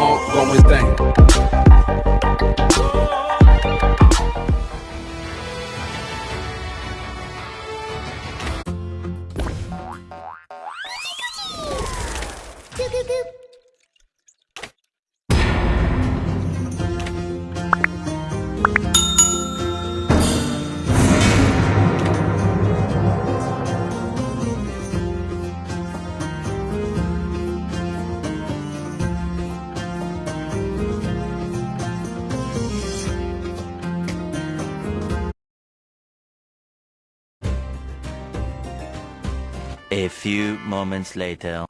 ongoing thing. A few moments later.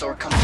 System restore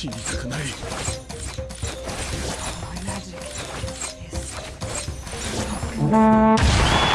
死にたくない。同じ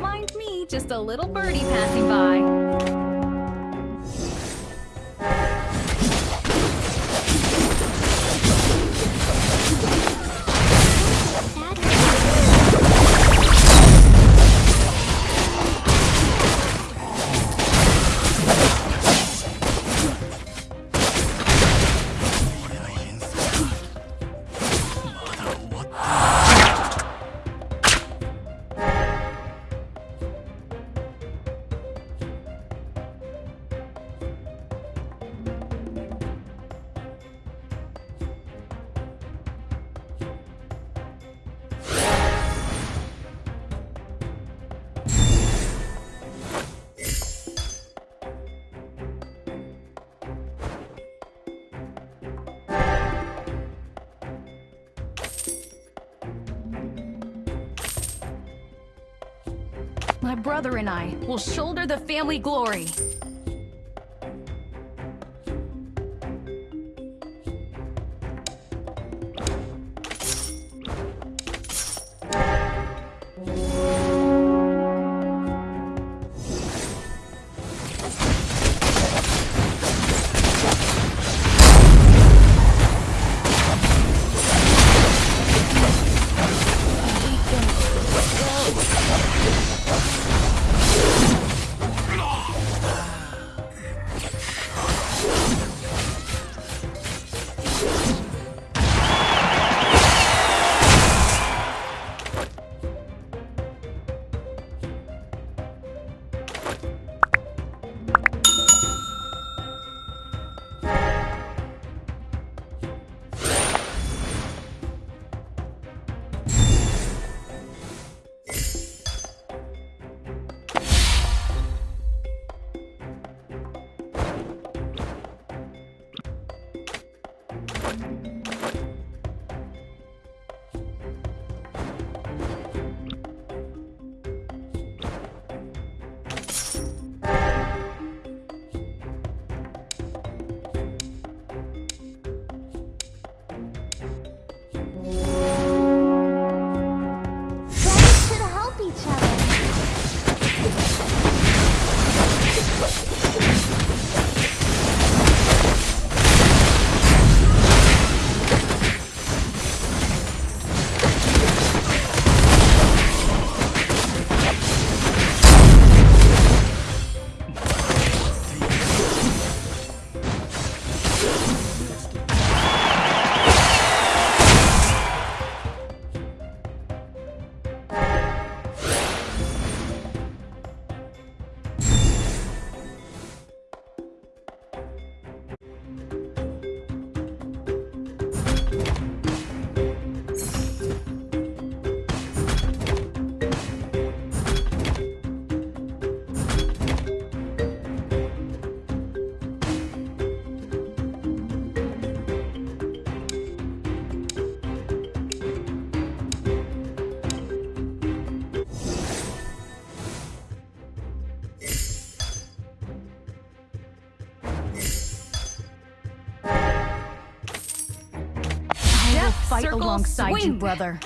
mind me, just a little birdie passing by. Brother and I will shoulder the family glory. Alongside you, brother.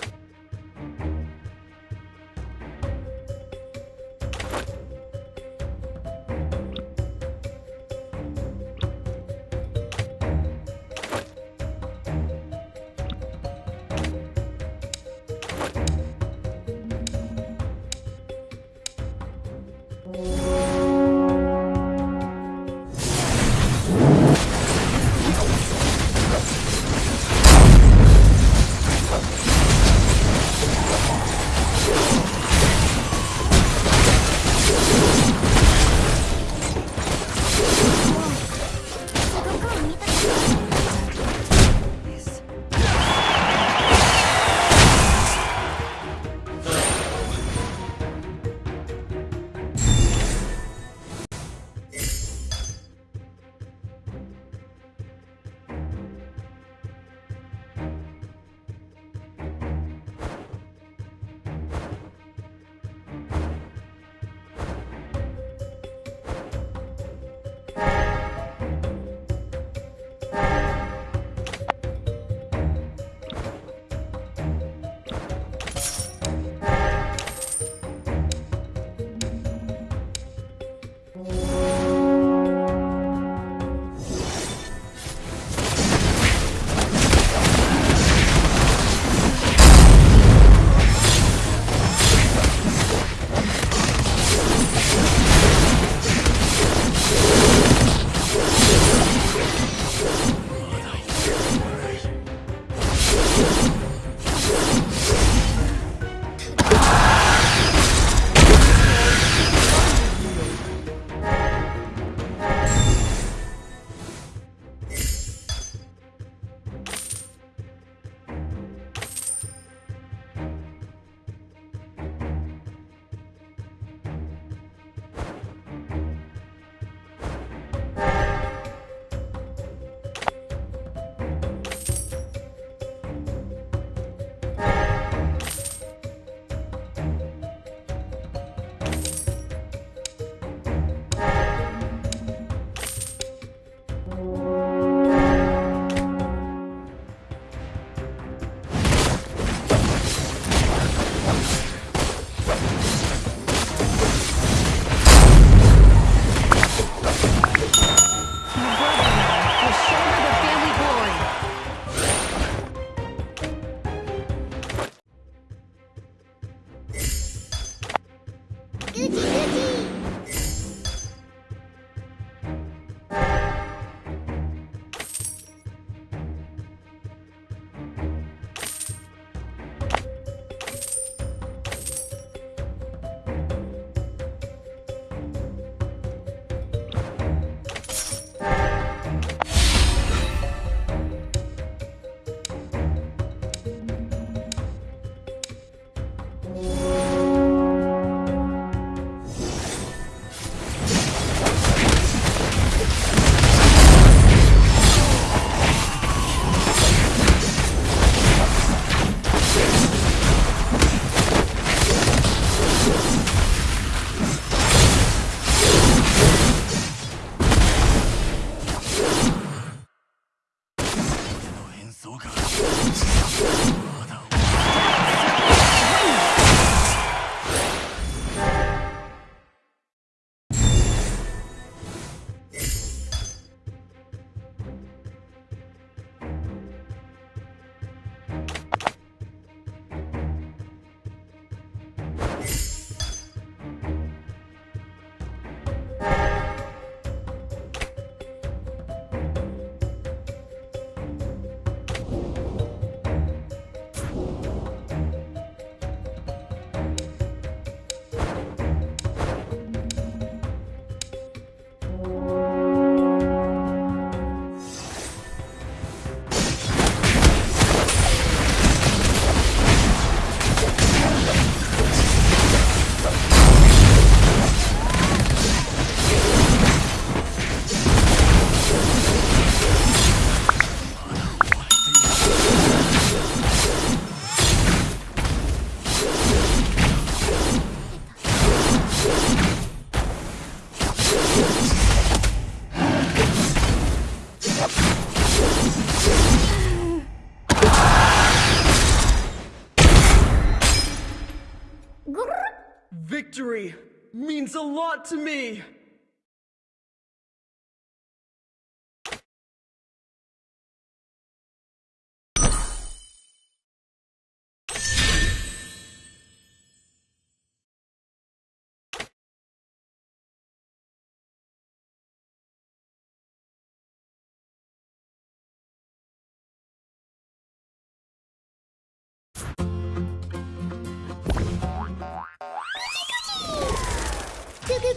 A lot to me.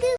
Goo.